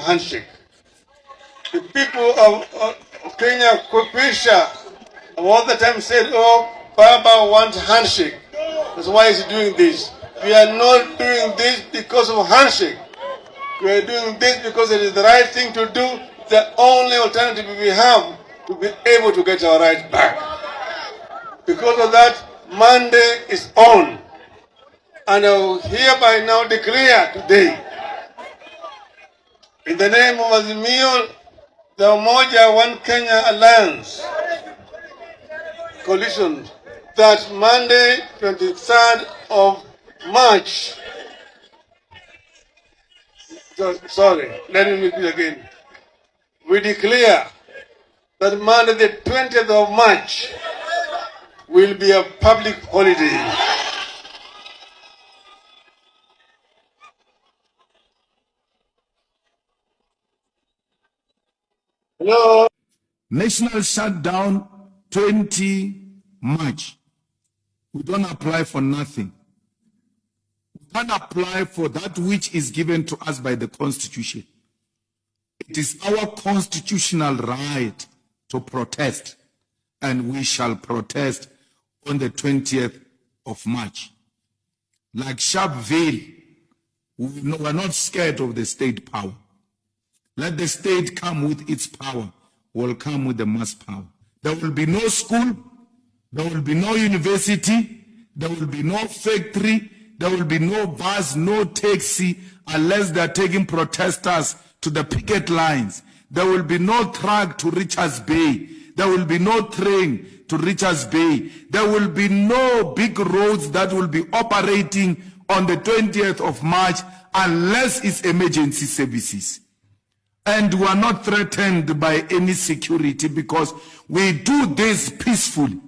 handshake. The people of, of Kenya, Kupisha, all the time said, oh, Baba wants handshake. That's why he's doing this. We are not doing this because of handshake. We are doing this because it is the right thing to do, the only alternative we have to be able to get our rights back. Because of that, Monday is on. And I hereby now declare today, in the name of Azimio, the Umoja One Kenya Alliance coalition, that Monday, 23rd of March, so, sorry, let me repeat again. We declare that Monday, the 20th of March, will be a public holiday. Hello. National shutdown 20 March. We don't apply for nothing. We can apply for that which is given to us by the Constitution. It is our constitutional right to protest, and we shall protest on the 20th of March. Like Sharpeville, we are not scared of the state power. Let the state come with its power, will come with the mass power. There will be no school, there will be no university, there will be no factory, there will be no bus, no taxi, unless they are taking protesters to the picket lines. There will be no truck to Richards Bay. There will be no train to Richards Bay. There will be no big roads that will be operating on the 20th of March unless it's emergency services. And we are not threatened by any security because we do this peacefully.